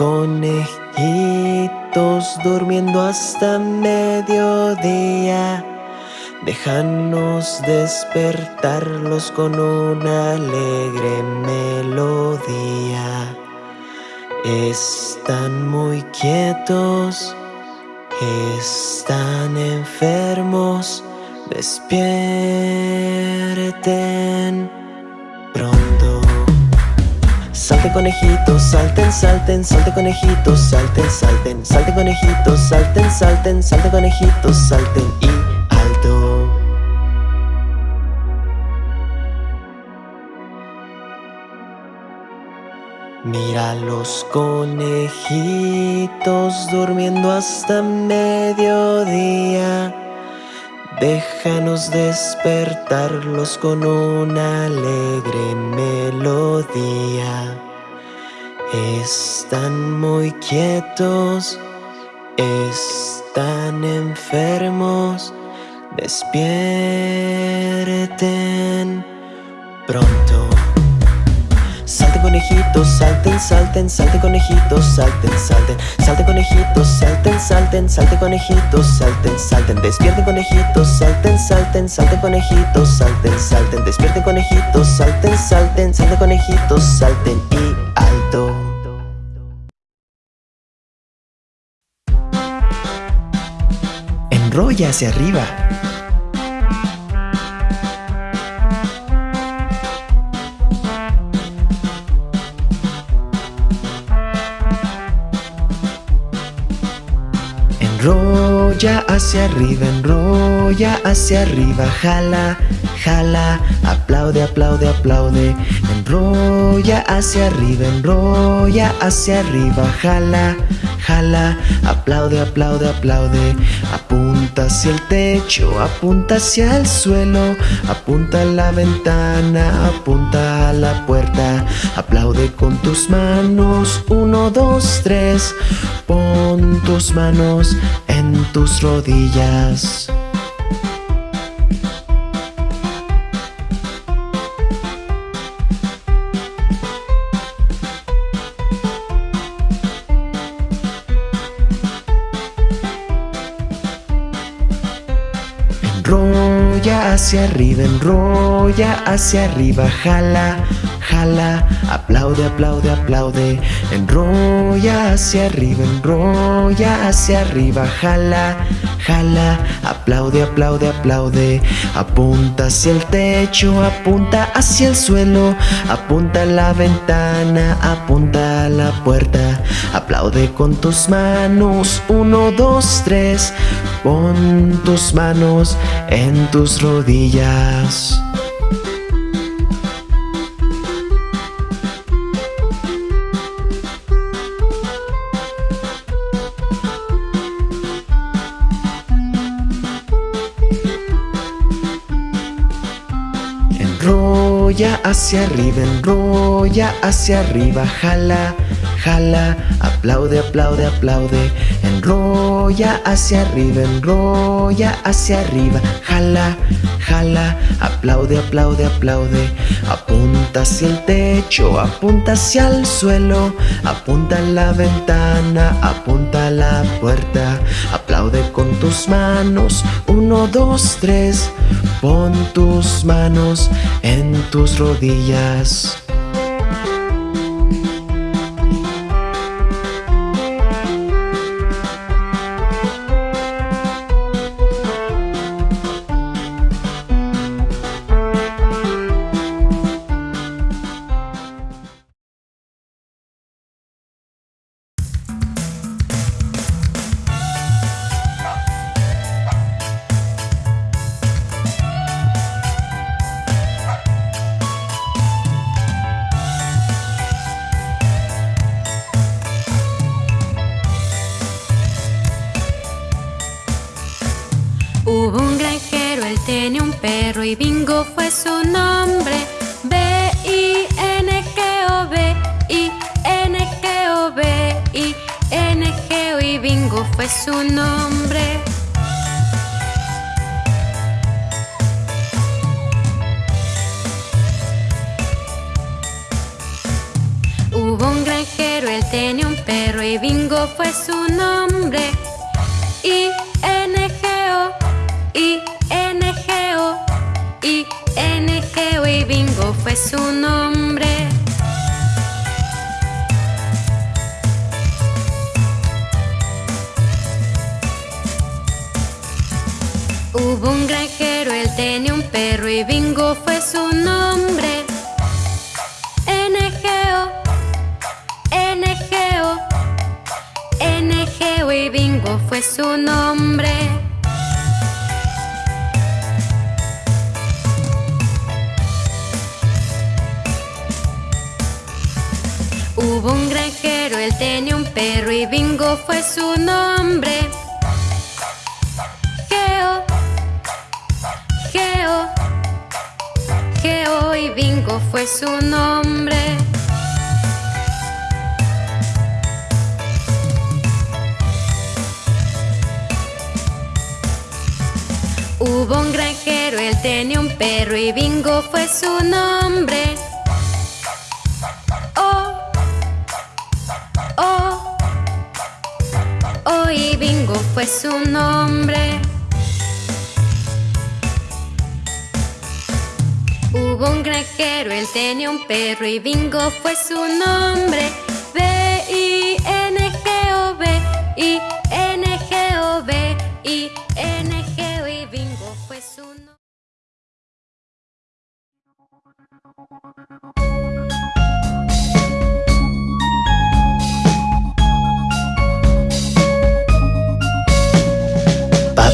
Conejitos durmiendo hasta mediodía. Déjanos despertarlos con una alegre melodía. Están muy quietos, están enfermos, despierten pronto. Salte conejitos, salten, salten, salte conejitos, salten, salten, salte conejitos, salten, salten, salte conejitos, salten y alto. Mira los conejitos durmiendo hasta mediodía. Déjanos despertarlos con una alegre melodía. Están muy quietos, están enfermos, despierten pronto. Salte conejitos, salten, salten, salte conejitos, salten, salten, salte conejitos, salten, salten, salte conejitos, salten, salten, despierten conejitos, salten, salten, salte conejitos, salten, salten, despierten conejitos, salten, salten, salte conejitos, salten y alto. Enrolla hacia arriba. Enrolla hacia arriba, enrolla hacia arriba, jala, jala, aplaude, aplaude, aplaude. Enrolla hacia arriba, enrolla hacia arriba, jala, jala, aplaude, aplaude, aplaude. Apunta hacia el techo, apunta hacia el suelo, apunta a la ventana, apunta a la puerta. Aplaude con tus manos, uno, dos, tres. Pon tus manos en tus rodillas. Hacia arriba, enrolla hacia arriba, jala, jala, aplaude, aplaude, aplaude. Enrolla hacia arriba, enrolla hacia arriba, jala, jala, aplaude, aplaude, aplaude. Apunta hacia el techo, apunta hacia el suelo, a la ventana, apunta a la puerta. Aplaude con tus manos, uno, dos, tres. Pon tus manos en tus rodillas. Hacia arriba, enrolla hacia arriba, jala, jala, aplaude, aplaude, aplaude. Enrolla hacia arriba, enrolla hacia arriba, jala, jala, aplaude, aplaude, aplaude. Apunta hacia el techo, apunta hacia el suelo, apunta a la ventana, apunta a la puerta. Aplaude con tus manos, uno, dos, tres. Pon tus manos en tus rodillas. Su nombre.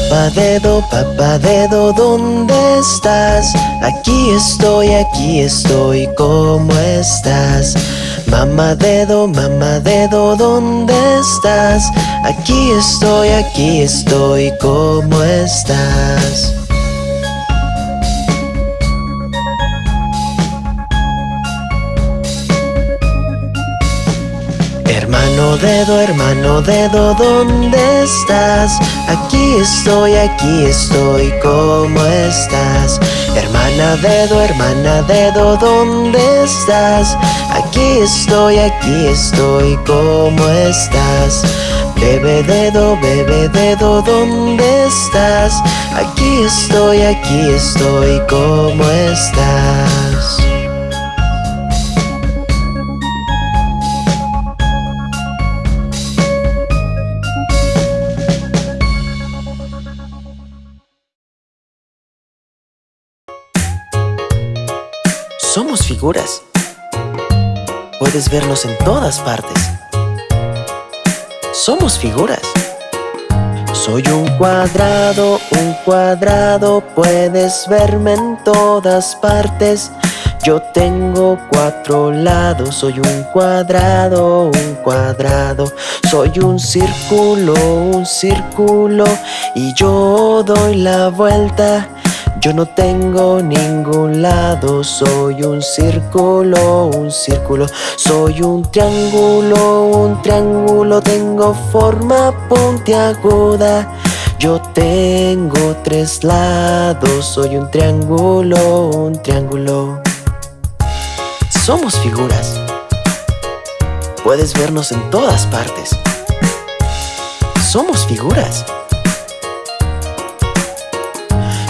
Papá dedo, papá dedo, ¿dónde estás? Aquí estoy, aquí estoy, ¿cómo estás? Mamá dedo, mamá dedo, ¿dónde estás? Aquí estoy, aquí estoy, ¿cómo estás? Dedo, hermano dedo, ¿dónde estás? Aquí estoy, aquí estoy, ¿cómo estás? Hermana dedo, hermana dedo, ¿dónde estás? Aquí estoy, aquí estoy, ¿cómo estás? Bebé dedo, bebé dedo, ¿dónde estás? Aquí estoy, aquí estoy, ¿cómo estás? Puedes vernos en todas partes. Somos figuras. Soy un cuadrado, un cuadrado, puedes verme en todas partes. Yo tengo cuatro lados, soy un cuadrado, un cuadrado. Soy un círculo, un círculo, y yo doy la vuelta. Yo no tengo ningún lado, soy un círculo, un círculo, soy un triángulo, un triángulo, tengo forma puntiaguda. Yo tengo tres lados, soy un triángulo, un triángulo. Somos figuras. Puedes vernos en todas partes. Somos figuras.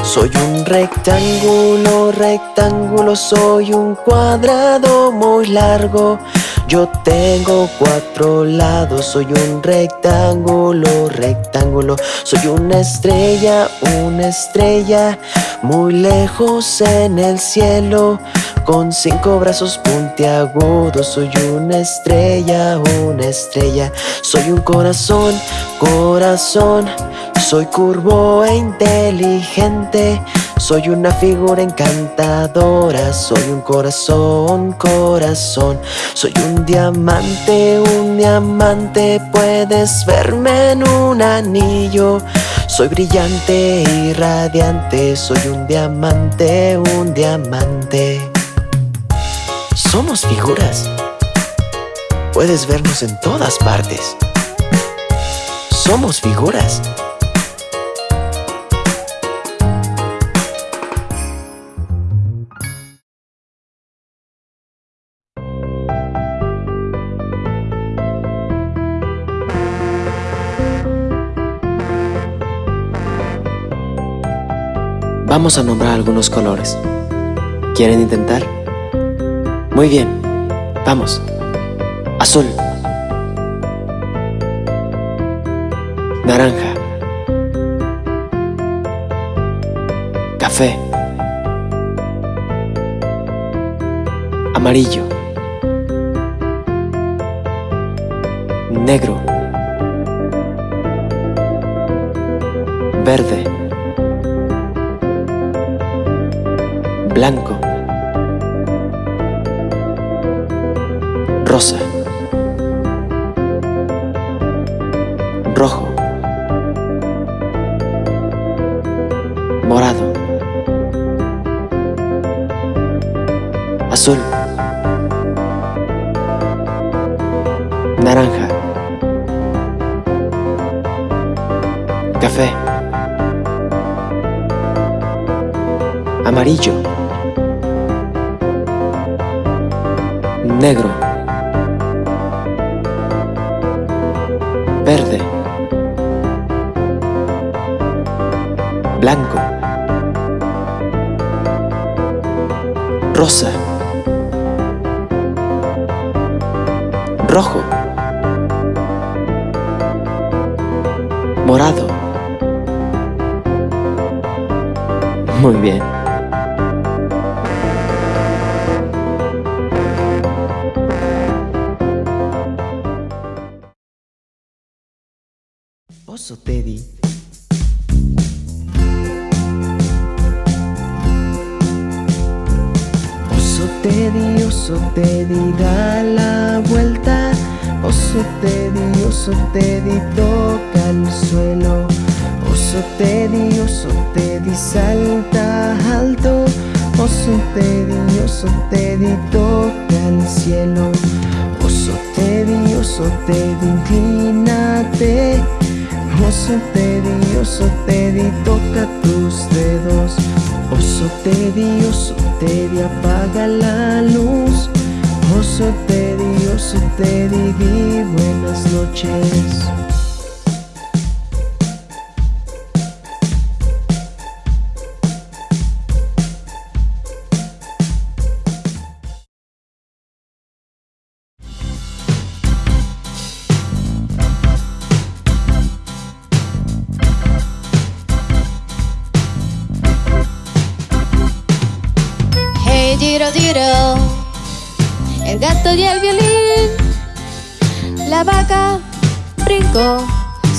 Soy un rectángulo, rectángulo, soy un cuadrado muy largo. Yo tengo cuatro lados, soy un rectángulo, rectángulo. Soy una estrella, una estrella, muy lejos en el cielo. Con cinco brazos puntiagudos, soy una estrella, una estrella. Soy un corazón, corazón. Soy curvo e inteligente. Soy una figura encantadora. Soy un corazón, corazón. Soy un diamante, un diamante. Puedes verme en un anillo. Soy brillante y radiante. Soy un diamante, un diamante. Somos figuras. Puedes vernos en todas partes. Somos figuras. Vamos a nombrar algunos colores. ¿Quieren intentar? Muy bien, vamos. Azul. Naranja. Café. Amarillo. Negro. Verde. Blanco. Rosa. Rojo. Morado. Azul. Naranja. Café. Amarillo. Negro. Verde. Blanco. Rosa. Rojo. Morado. Muy bien.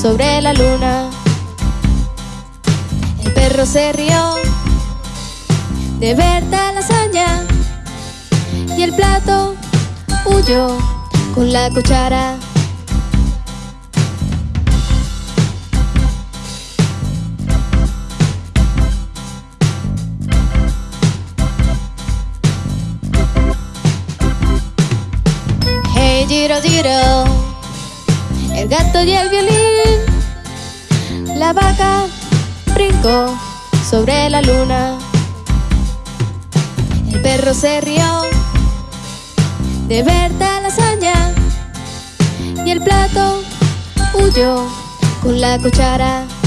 Sobre la luna, el perro se rió de ver tal hazaña y el plato huyó con la cuchara. Hey Giro, gato y el violín, la vaca brincó sobre la luna, el perro se rió de ver tal hazaña. Y el plato huyó con la cuchara.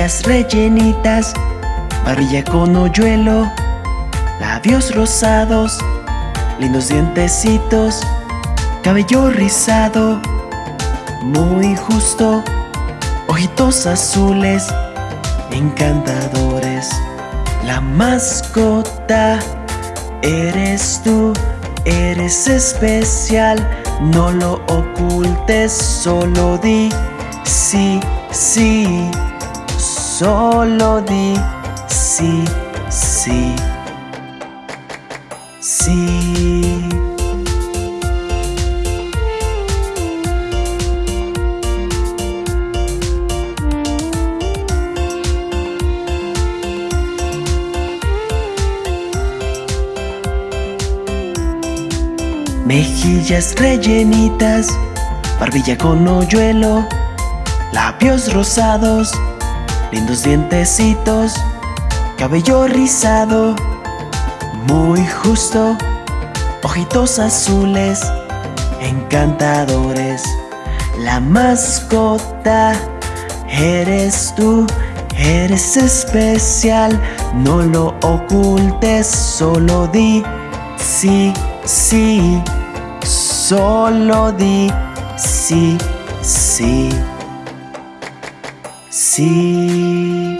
Rellenitas, barbilla con hoyuelo, labios rosados, lindos dientecitos, cabello rizado, muy justo, ojitos azules, encantadores. La mascota eres tú, eres especial, no lo ocultes, solo di sí, sí, Solo di sí, sí, sí. Mejillas rellenitas, barbilla con hoyuelo, labios rosados, lindos dientecitos, cabello rizado, muy justo, ojitos azules, encantadores. La mascota eres tú, eres especial, no lo ocultes, solo di sí, sí, solo di sí, sí, sí.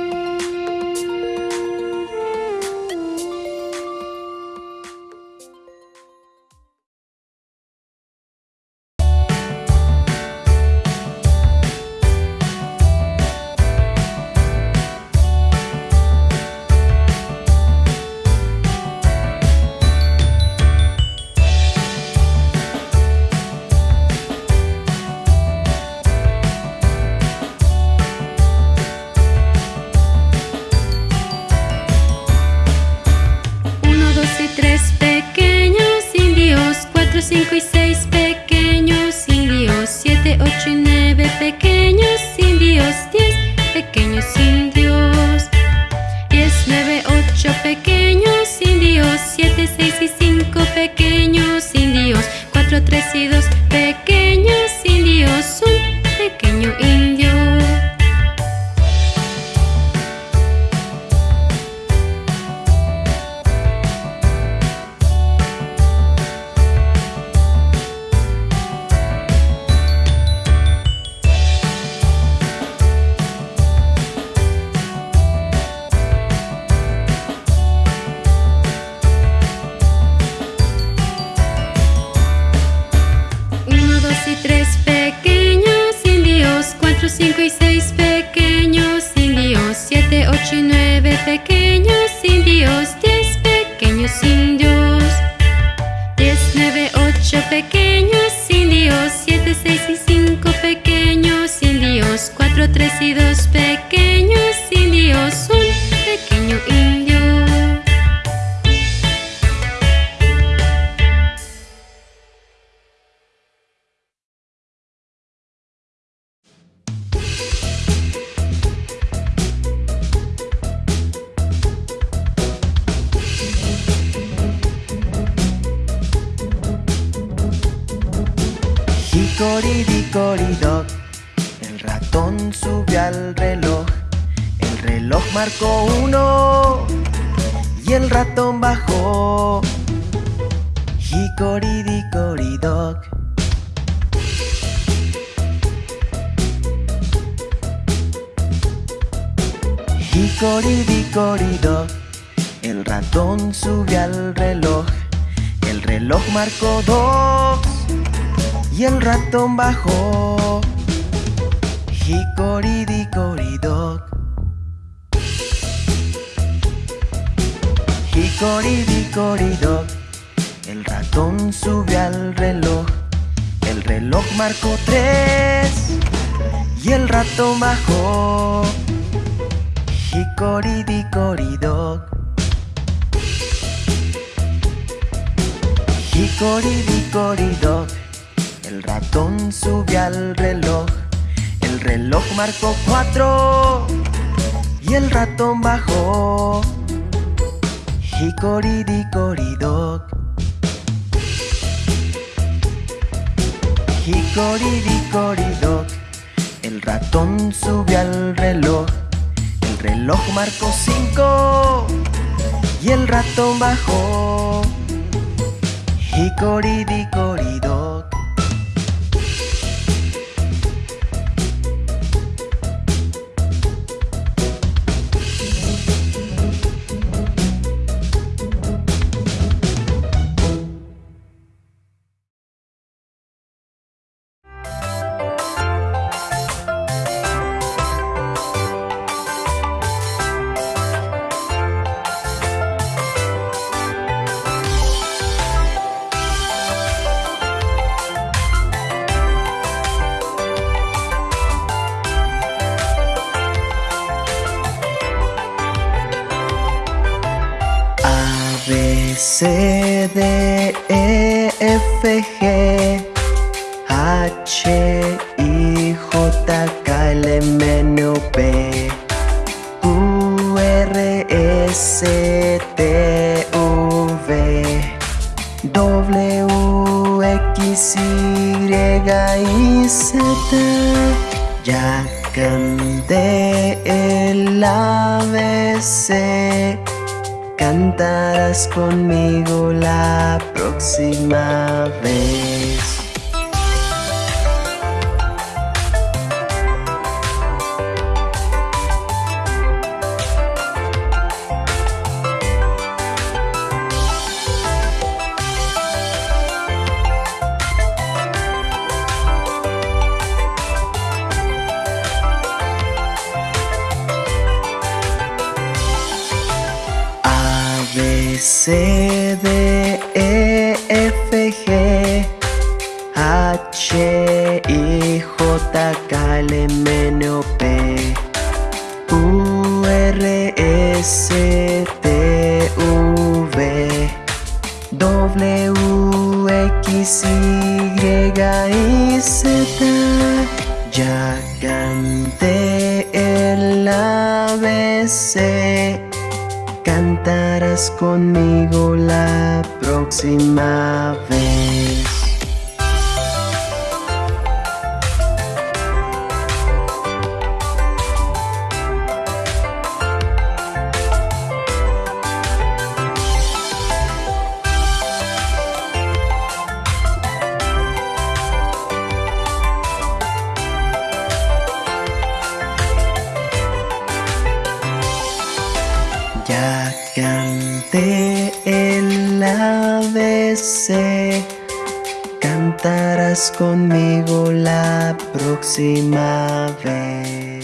Hicoridicoridoc, el ratón subió al reloj. El reloj marcó dos y el ratón bajó. Hicoridicoridoc. Hicoridicoridoc. El ratón subió al reloj. El reloj marcó tres y el ratón bajó. Hicoridicoridoc. Hicoridicoridoc. El ratón subió al reloj. El reloj marcó cuatro y el ratón bajó. Hicoridicoridoc. Hicoridicoridoc. El ratón subió al reloj. El reloj marcó cinco y el ratón bajó. Hicoridicoridoc. H I J K L M N O P Q R S T U V. W X Y y Z. Ya canté el ABC Cantarás conmigo la próxima vez. Cantarás conmigo la próxima vez.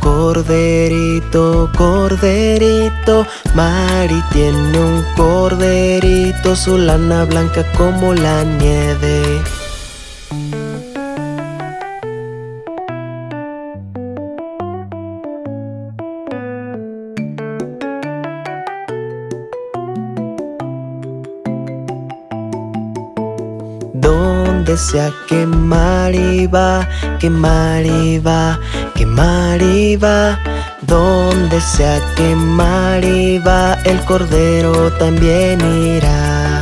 corderito, corderito. Mari tiene un corderito, su lana blanca como la nieve. empecé a quemar y va, quemar y va, quemar y va. Donde sea quemar y va, el cordero también irá.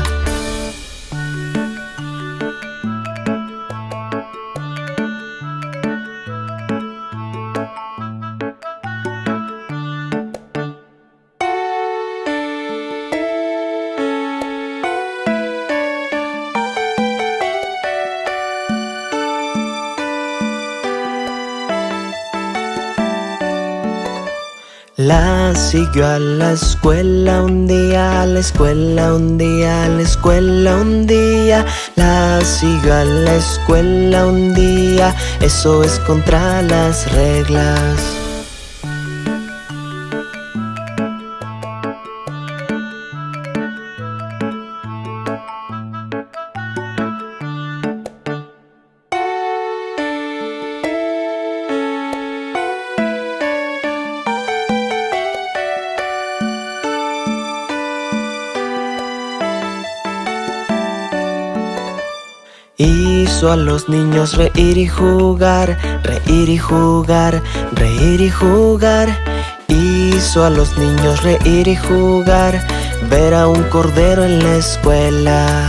Siguió a la escuela un día, a la escuela un día, a la escuela un día. La siguió a la escuela un día, eso es contra las reglas. Hizo a los niños reír y jugar, reír y jugar, reír y jugar. Hizo a los niños reír y jugar, ver a un cordero en la escuela.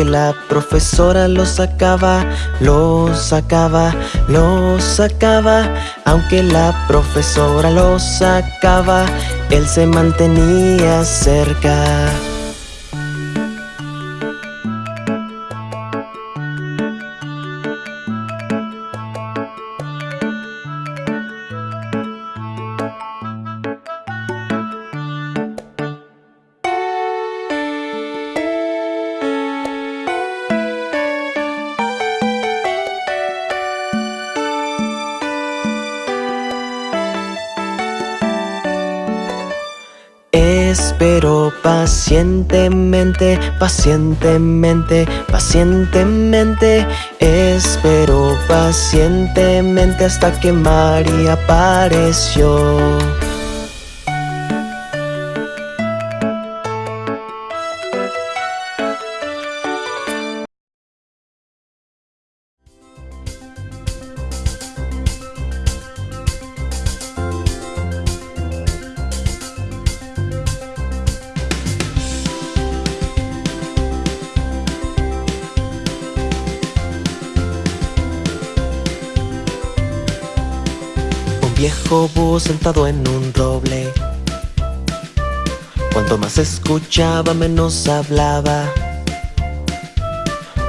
Aunque la profesora lo sacaba, lo sacaba, lo sacaba. Aunque la profesora lo sacaba, él se mantenía cerca. Pacientemente, pacientemente, pacientemente. Espero pacientemente hasta que María apareció Cuanto más escuchaba menos hablaba.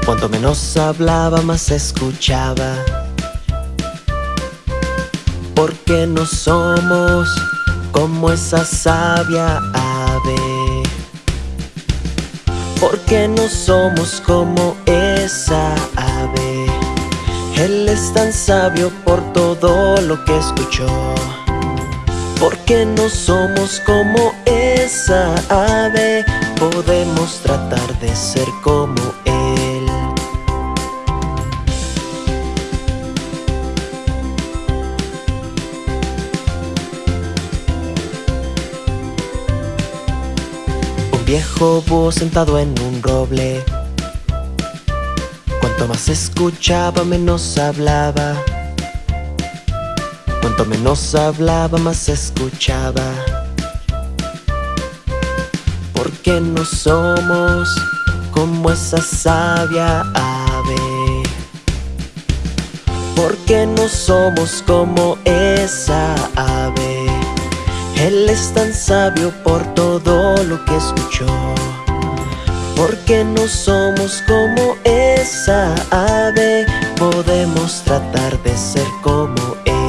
Cuanto menos hablaba más escuchaba. Porque no somos como esa sabia ave. Porque no somos como esa ave. Él es tan sabio por todo lo que escuchó Porque no somos como esa ave Podemos tratar de ser como Él. Un viejo búho sentado en un roble. Cuanto más escuchaba menos hablaba Cuanto menos hablaba más escuchaba. Porque no somos como esa sabia ave. Porque no somos como esa ave. Él es tan sabio por todo lo que escuchó. Porque no somos como esa ave Podemos tratar de ser como él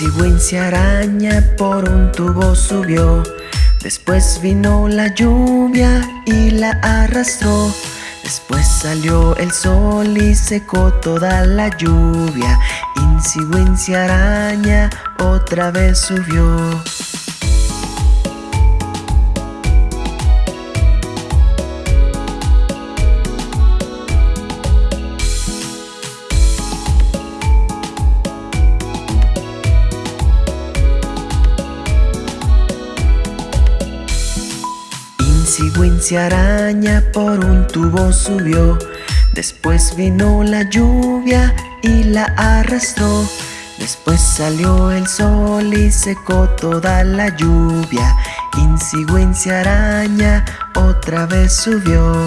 Incy araña por un tubo subió. Después vino la lluvia y la arrastró. Después salió el sol y secó toda la lluvia. Incy araña otra vez subió Araña por un tubo subió. Después vino la lluvia y la arrastró. Después salió el sol y secó toda la lluvia. Incy araña otra vez subió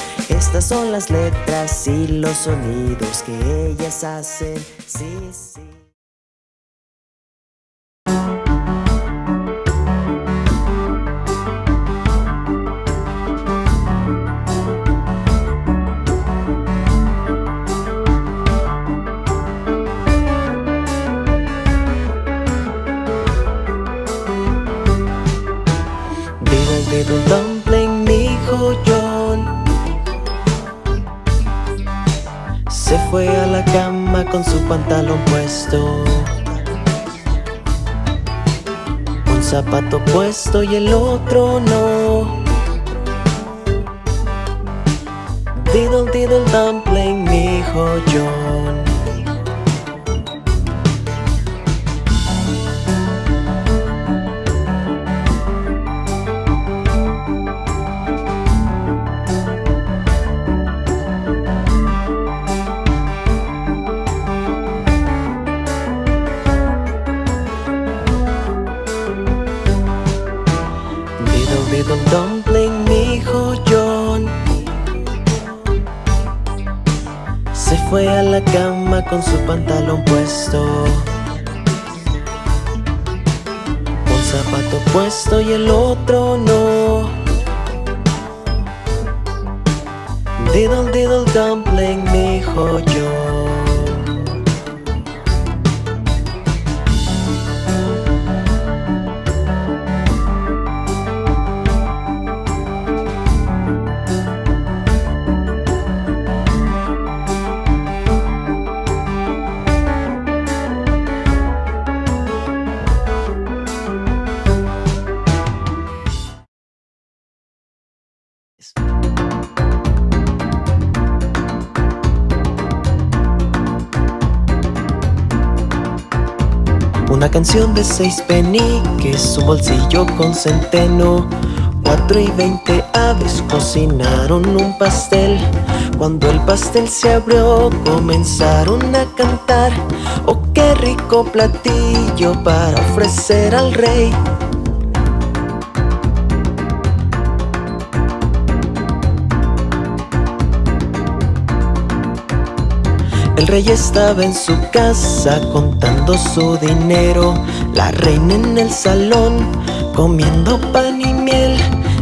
Estas son las letras y los sonidos que ellas hacen, sí, sí. Con su pantalón puesto. Un zapato puesto y el otro no. Diddle diddle dumpling, mi hijo John fue a la cama con su pantalón puesto. Un zapato puesto y el otro no. Diddle diddle dumpling, dijo yo canción de seis peniques, un bolsillo con centeno. Cuatro y veinte aves cocinaron un pastel. Cuando el pastel se abrió comenzaron a cantar. Oh, qué rico platillo para ofrecer al rey El rey estaba en su casa contando su dinero. La reina en el salón comiendo pan y miel.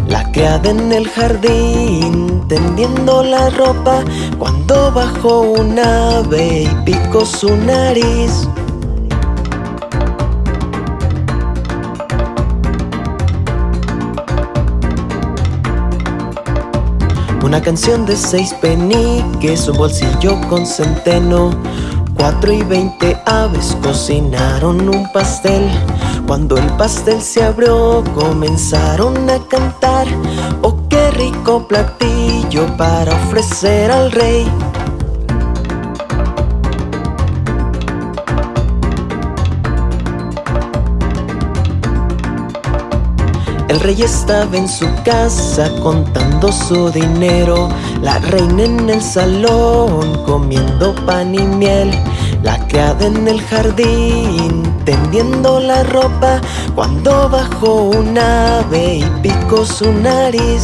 La criada en el jardín tendiendo la ropa. Cuando bajó un ave y picó su nariz Una canción de seis peniques, un bolsillo con centeno. Cuatro y veinte aves cocinaron un pastel. Cuando el pastel se abrió comenzaron a cantar. Oh, qué rico platillo para ofrecer al rey El rey estaba en su casa contando su dinero. La reina en el salón comiendo pan y miel. La criada en el jardín tendiendo la ropa. Cuando bajó un ave y picó su nariz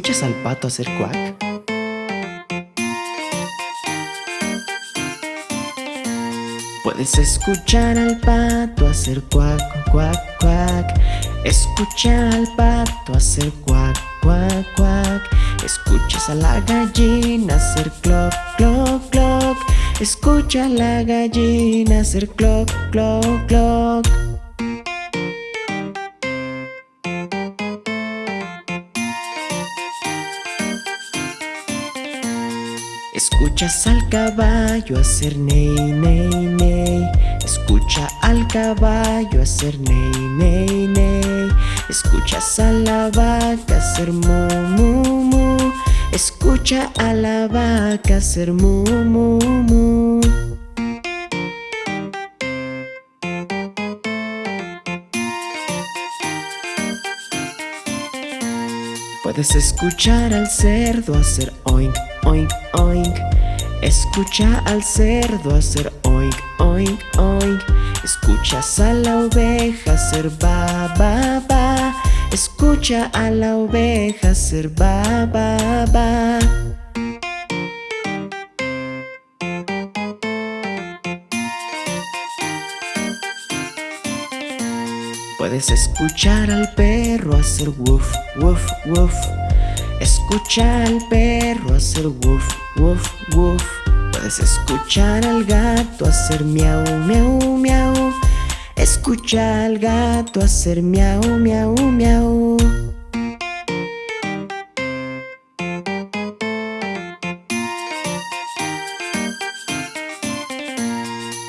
¿Escuchas al pato hacer cuac? Puedes escuchar al pato hacer cuac, cuac, cuac. Escucha al pato hacer cuac, cuac, cuac. Escuchas a la gallina hacer cloc, cloc, cloc. Escucha a la gallina hacer cloc, cloc, cloc Escuchas al caballo hacer ney, ney, ney. Escucha al caballo hacer ney, ney, ney. Escuchas a la vaca hacer mu, mu, mu. Escucha a la vaca hacer mu, mu, mu. Puedes escuchar al cerdo hacer oink, oink, oink. Escucha al cerdo hacer oink, oink, oink. Escuchas a la oveja hacer ba, ba, ba. Escucha a la oveja hacer ba, ba, ba. Puedes escuchar al perro hacer woof, woof, woof Escucha al perro hacer woof, woof, woof. Puedes escuchar al gato hacer miau, miau, miau. Escucha al gato hacer miau, miau, miau.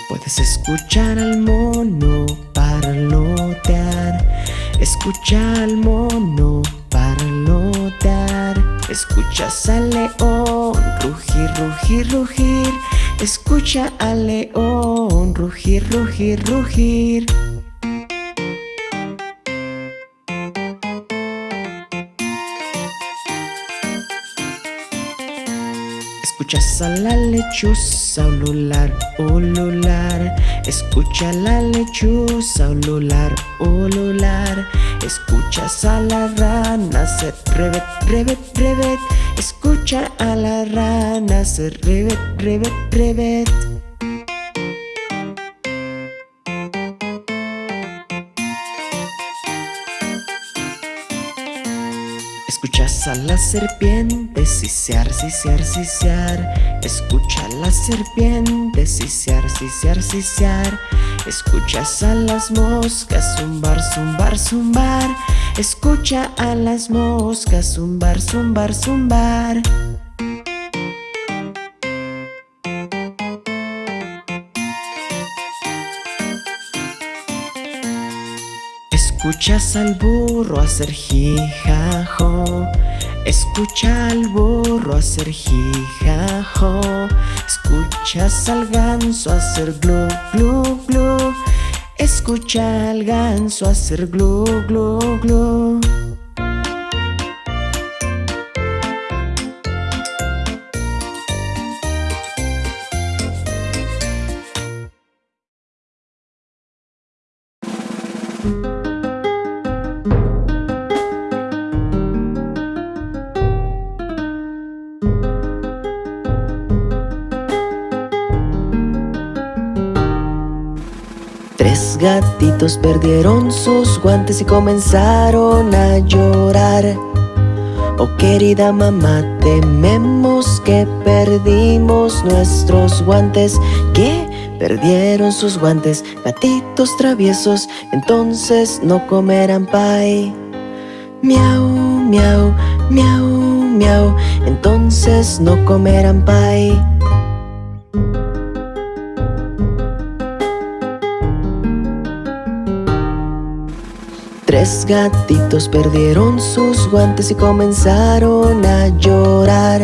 Puedes escuchar al mono parlotear. Escucha al mono parlotear Escuchas al león rugir, rugir, rugir. Escucha al león rugir, rugir, rugir Escuchas a la lechuza ulular, ulular. Escucha la lechuza ulular, ulular. Escuchas a la rana hacer revet, revet, revet Escucha a la rana hacer revet, revet, revet Escuchas a la serpiente sisear, sisear, sisear. Escucha a la serpiente sisear, sisear, sisear. Escuchas a las moscas zumbar, zumbar, zumbar. Escucha a las moscas zumbar, zumbar, zumbar Escuchas al burro hacer jijajo. Escucha al burro hacer jijajo. Escuchas al ganso hacer glu glu glu. Escucha al ganso hacer glu glu glu gatitos perdieron sus guantes y comenzaron a llorar. Oh querida mamá, tememos que perdimos nuestros guantes Que perdieron sus guantes, gatitos traviesos Entonces no comerán pay. Miau, miau, miau, miau Entonces no comerán pay Tres gatitos perdieron sus guantes y comenzaron a llorar.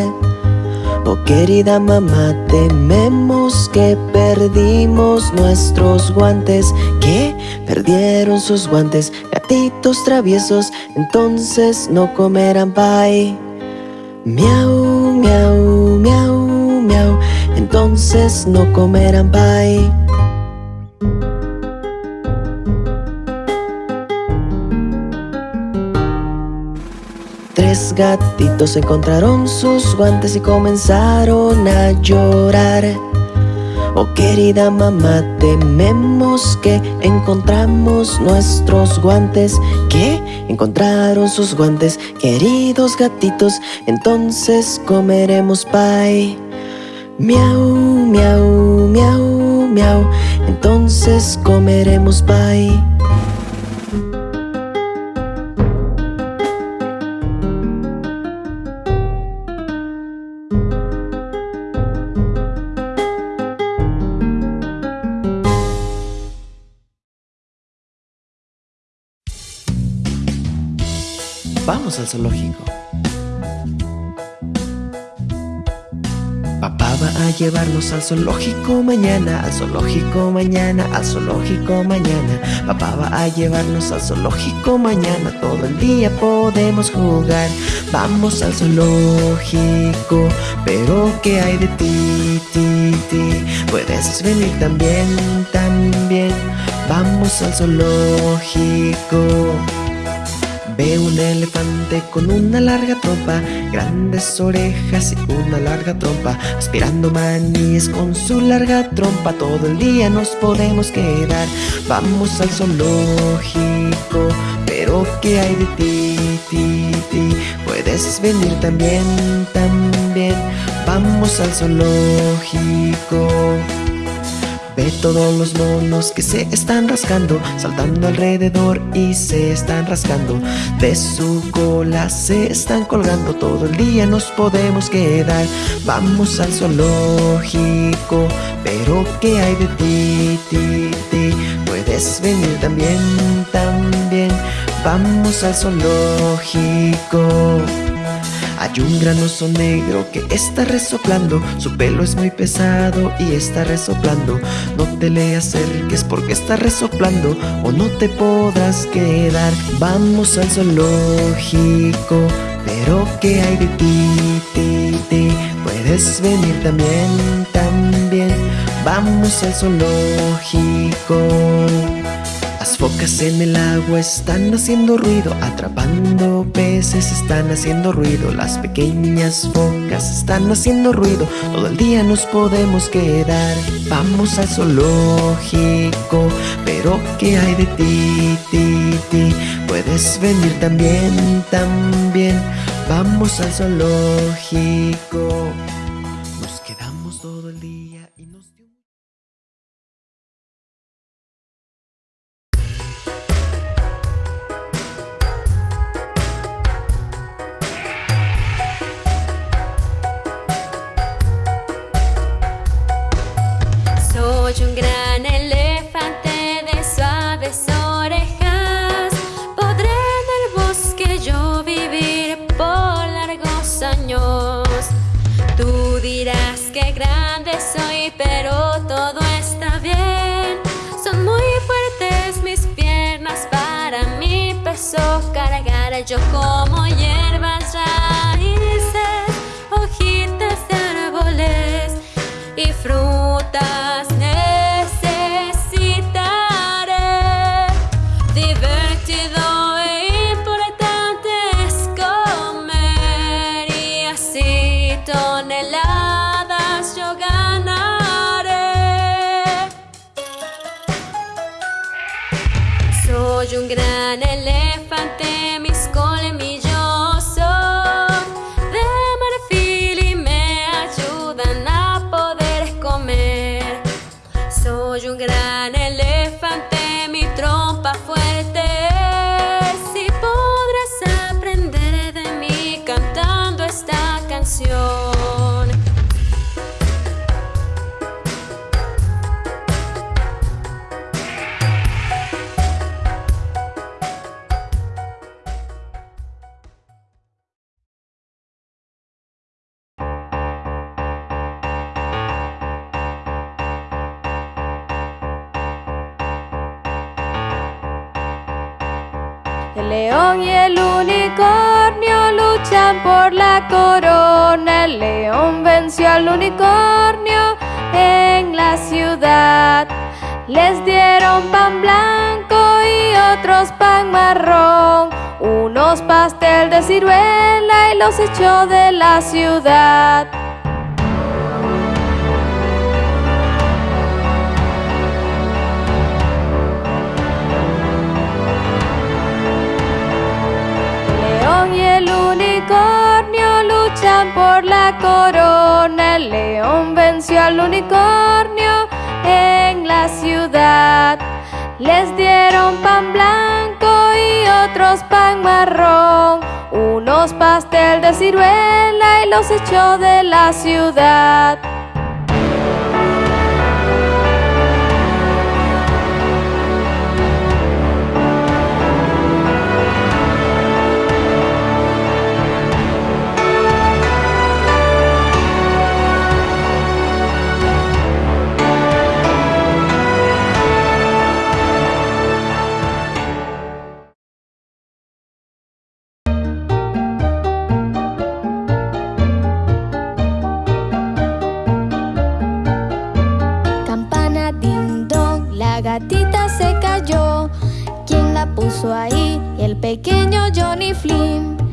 Oh querida mamá, tememos que perdimos nuestros guantes. Que perdieron sus guantes, gatitos traviesos Entonces no comerán pay. Miau, miau, miau, miau Entonces no comerán pay Tres gatitos encontraron sus guantes y comenzaron a llorar. Oh querida mamá, tememos que encontramos nuestros guantes. Que encontraron sus guantes, queridos gatitos Entonces comeremos pay. Miau, miau, miau, miau Entonces comeremos pay Vamos al zoológico. Papá va a llevarnos al zoológico mañana, al zoológico mañana, al zoológico mañana. Papá va a llevarnos al zoológico mañana, todo el día podemos jugar. Vamos al zoológico, pero ¿qué hay de ti, ti, ti? Puedes venir también, también. Vamos al zoológico. Ve un elefante con una larga trompa, grandes orejas y una larga trompa, aspirando maníes con su larga trompa. Todo el día nos podemos quedar. Vamos al zoológico, pero ¿qué hay de ti, ti, ti? Puedes venir también, también. Vamos al zoológico. Ve todos los monos que se están rascando Saltando alrededor y se están rascando. De su cola se están colgando Todo el día nos podemos quedar. Vamos al zoológico Pero ¿qué hay de ti, ti, ti? Puedes venir también, también. Vamos al zoológico hay un gran oso negro que está resoplando Su pelo es muy pesado y está resoplando No te le acerques porque está resoplando O no te podrás quedar Vamos al zoológico Pero ¿qué hay de ti, ti, ti? Puedes venir también, también. Vamos al zoológico. Focas en el agua están haciendo ruido, atrapando peces están haciendo ruido, las pequeñas focas están haciendo ruido, todo el día nos podemos quedar. Vamos al zoológico, pero ¿qué hay de ti, ti, ti? Puedes venir también, también. Vamos al zoológico. Y el unicornio luchan por la corona. El león venció al unicornio en la ciudad. Les dieron pan blanco y otros pan marrón. Unos pastel de ciruela y los echó de la ciudad. León y el unicornio luchan por la corona. El león venció al unicornio en la ciudad. Les dieron pan blanco y otros pan marrón. Unos pastel de ciruela y los echó de la ciudad. Puso ahí? El pequeño Johnny Flynn.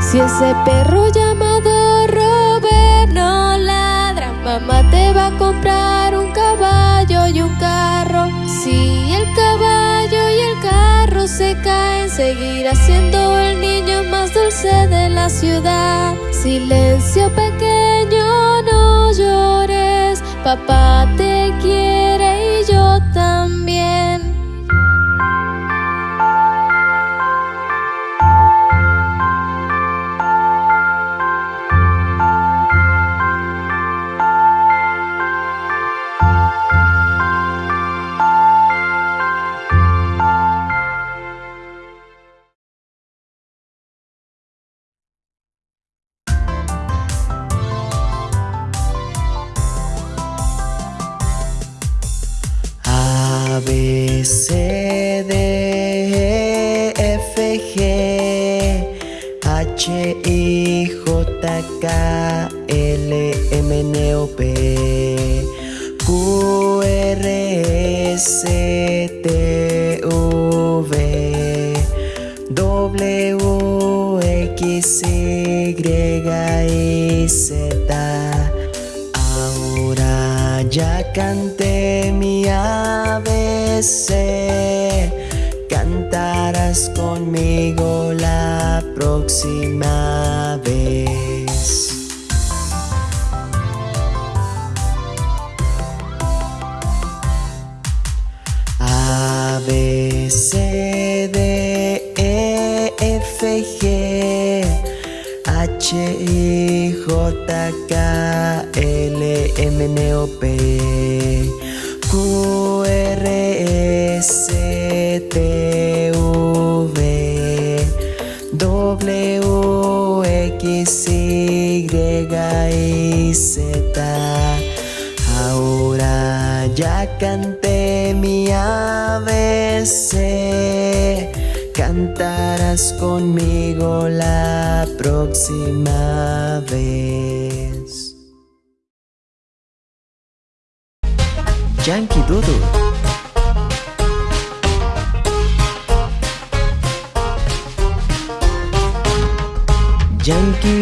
Si ese perro llamado Robert no ladra, mamá te va a comprar un caballo y un carro. Si el caballo y el carro se caen, seguirá siendo el niño más dulce de la ciudad. Silencio pequeño, no llores, papá te quiere y yo también. W, X, Y Z. Ahora ya canté mi ABC. Cantarás conmigo la próxima vez.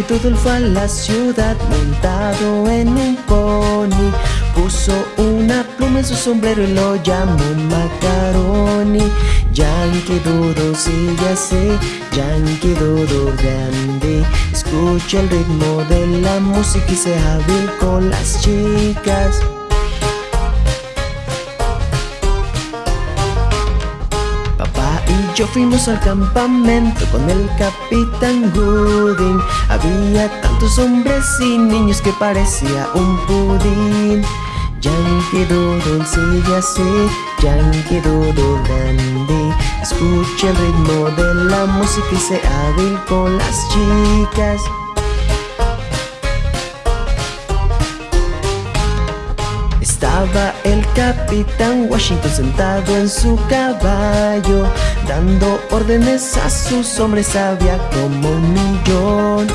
Fue a la ciudad montado en un pony. Puso una pluma en su sombrero y lo llamó Macaroni. Yankee Doodle sigue así, Yankee Doodle grande. Escucha el ritmo de la música y sea hábil con las chicas yo fuimos al campamento con el capitán Gooding. Había tantos hombres y niños que parecía un pudín. Yankee Doodle sigue así, Yankee Doodle dandy Escucha el ritmo de la música y sea hábil con las chicas El capitán Washington sentado en su caballo Dando órdenes a sus hombres. Había como un millón.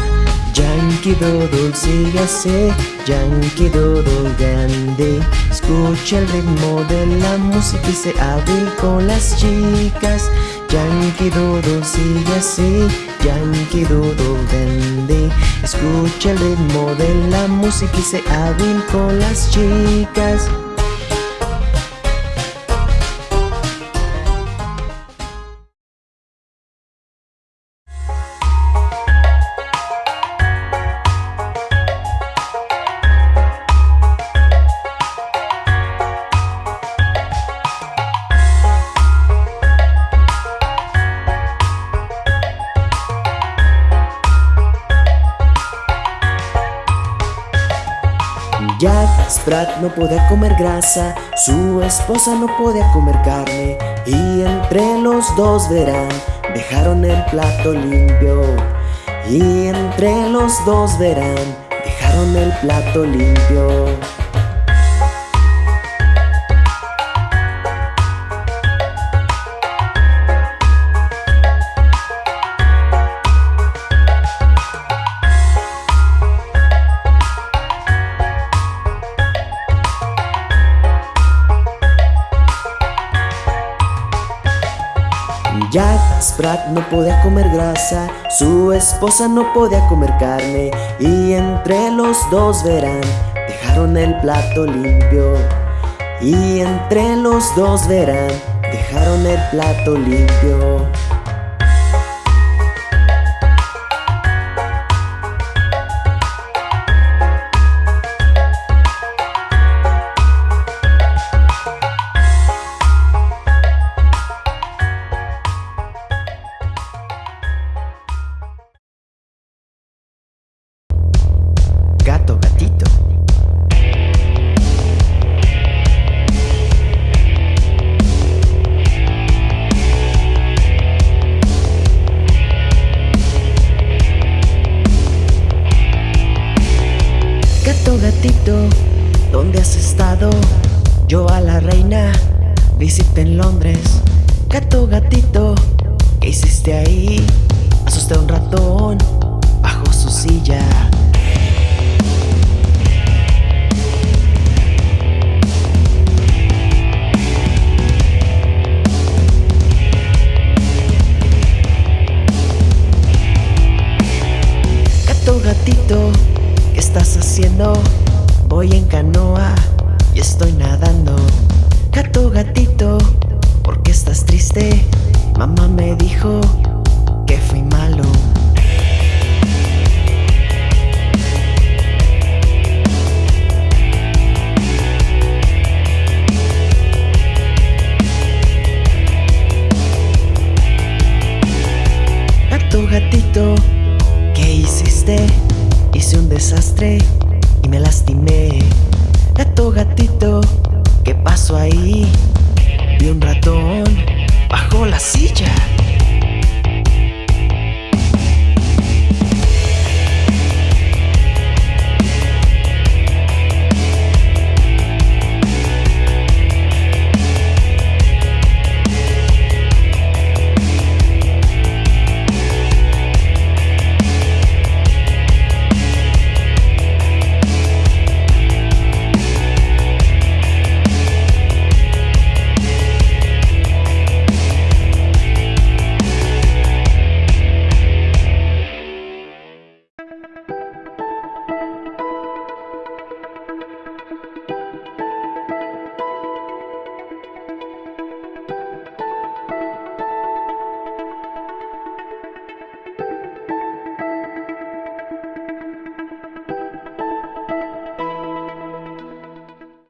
Yankee Doodle sigue así, Yankee Doodle grande. Escucha el ritmo de la música y se hábil con las chicas Yankee Doodle sigue así, Yankee Doodle grande Escucha el ritmo de la música y se hábil con las chicas No podía comer grasa, su esposa no podía comer carne Y entre los dos verán, dejaron el plato limpio. Y entre los dos verán, dejaron el plato limpio Sprat no podía comer grasa, su esposa no podía comer carne Y entre los dos verán, dejaron el plato limpio. Y entre los dos verán, dejaron el plato limpio visité en Londres Gato, gatito, ¿qué hiciste ahí? Asusté a un ratón bajo su silla Gato, gatito, ¿qué estás haciendo? Voy en canoa y estoy nadando Gato, gatito, ¿por qué estás triste? Mamá me dijo que fui malo Gato, gatito, ¿qué hiciste? Hice un desastre y me lastimé Gato, gatito, ¿qué pasó ahí? Vi un ratón bajo la silla